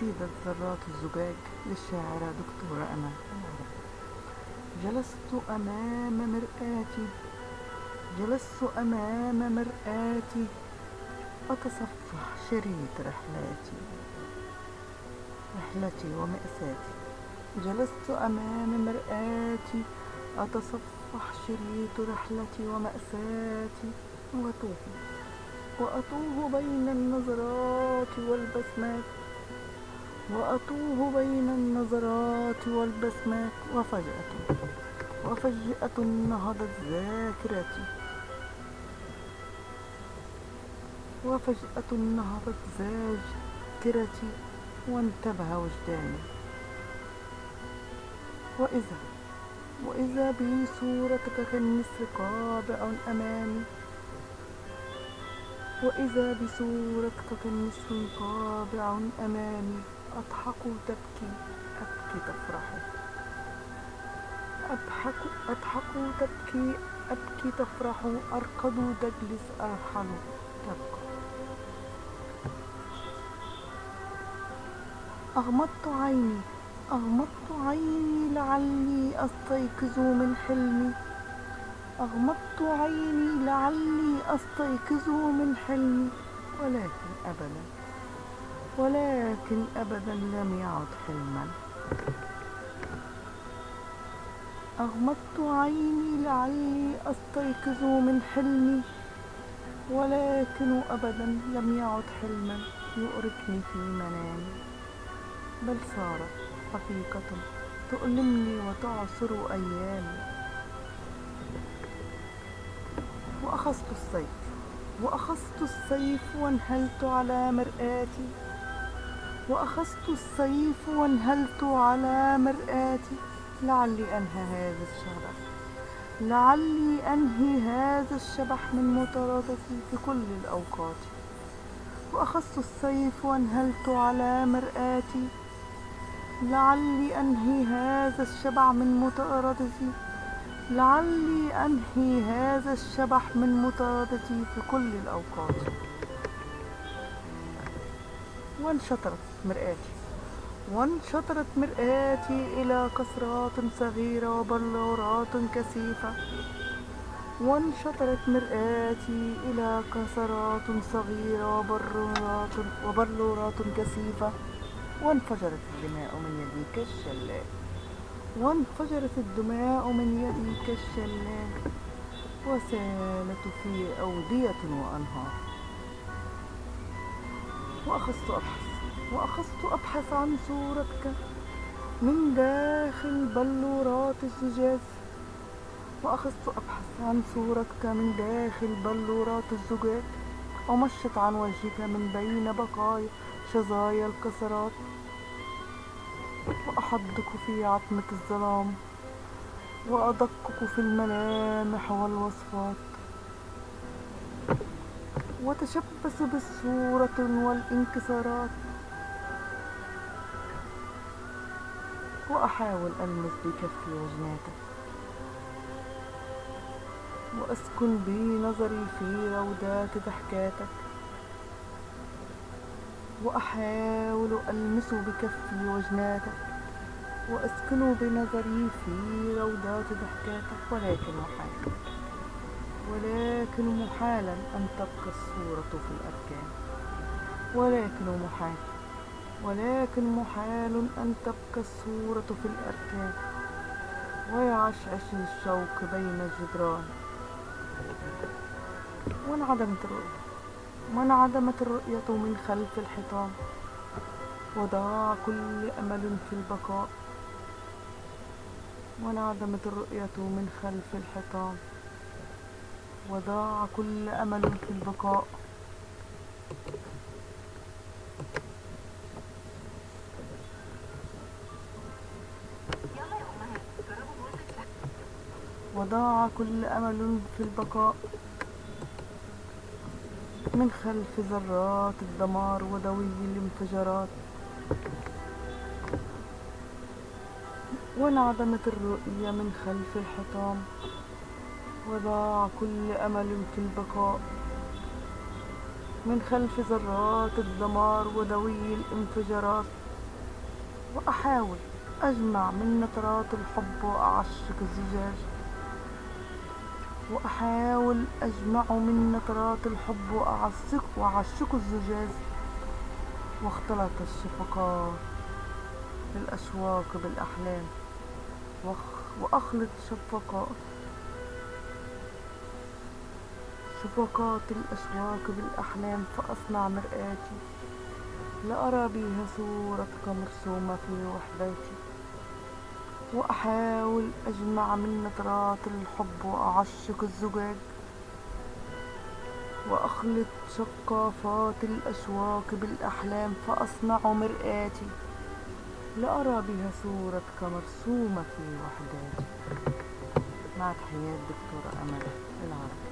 قصيدة ذرات الزجاج للشاعرة دكتورة أمل. جلست أمام مرآتي جلست أمام مرآتي أتصفح شريط رحلاتي رحلتي ومأساتي. جلست أمام مرآتي أتصفح شريط رحلتي ومأساتي وأتوه وأتوه بين النظرات والبسمات. وأتوه بين النظرات والبسمات وفجأة وفجأة نهضت ذاكرتي. وفجأة نهضت ذاكرتي وانتبه وجداني. وإذا وإذا بي صورتك كالنسر قابع أمامي. وإذا بصورتك كالنسر قابع أمامي. أضحك تبكي أبكي تفرح أضحك أضحك تبكي أبكي تفرح أركض تجلس أرحل تبكى أغمضت عيني أغمضت عيني لعلي أستيقظ من حلمي. أغمضت عيني لعلي أستيقظ من حلمي. ولكن أبدا ولكن أبدا لم يعد حلما. أغمضت عيني لعلي أستيقظ من حلمي ولكن أبدا لم يعد حلما يؤرقني في منامي. بل صارت حقيقة تؤلمني وتعصر أيامي. وأخذت السيف وأخذت السيف وانهلت على مرآتي. وأخذت السيف وانهلت على مرآتي. لعلي أنهى هذا الشبح. لعلي أنهي هذا الشبح من مطاردتي في كل الأوقات. وأخذت السيف وانهلت على مرآتي. لعلي أنهي هذا الشبع من مطاردتي. لعلي أنهي هذا الشبح من مطاردتي في كل الأوقات. وانشطرت مرآتي. وانشطرت مرآتي إلى كسرات صغيرة وبلورات كثيفة. وانشطرت مرآتي إلى كسرات صغيرة وبلورات وبلورات كثيفة. وانفجرت الدماء من يدي كالشلال وانفجرت الدماء من يدي كالشلال وسالت في أودية وأنهار. وأخذت أبحث وأخذت أبحث عن صورتك من داخل بلورات الزجاج. وأخذت أبحث عن صورتك من داخل بلورات الزجاج. ومشت عن وجهك من بين بقايا شظايا الكسرات. وأحدك في عتمة الظلام وأدقك في الملامح والوصفات. وتشبث بالصورة والانكسارات. وأحاول ألمس بكفي وجناتك. وأسكن بنظري في روضات ضحكاتك. وأحاول ألمس بكفي وجناتك. وأسكن بنظري في روضات ضحكاتك. ولكن محال ولكن محالا أن تبقى الصورة في الأركان. ولكن محال ولكن محال أن تبقى الصورة في الأركان. ويعشعش الشوق بين الجدران. وانعدمت الرؤية؟ وانعدمت الرؤية من خلف الحيطان؟ وضاع كل أمل في البقاء. وانعدمت الرؤية من خلف الحيطان؟ وضاع كل أمل في البقاء. وضاع كل أمل في البقاء. من خلف ذرات الدمار ودوي الانفجارات. وانعدمت الرؤية من خلف الحطام. وضاع كل أمل في البقاء. من خلف ذرات الدمار ودوي الانفجارات وأحاول أجمع من نترات الحب وأعشق الزجاج. وأحاول أجمع من نترات الحب وأعشق وأعشق الزجاج. واختلط الشفقات الأشواق بالأحلام وأخلط شفقات شفقات الأشواق بالأحلام فأصنع مرآتي. لأرى بها صورتك مرسومة في وحداتي. وأحاول أجمع من نظرات الحب وأعشق الزجاج. وأخلط شقافات الأشواق بالأحلام فأصنع مرآتي. لأرى بها صورتك مرسومة في وحداتي. مع تحيات دكتورة أمل العربي.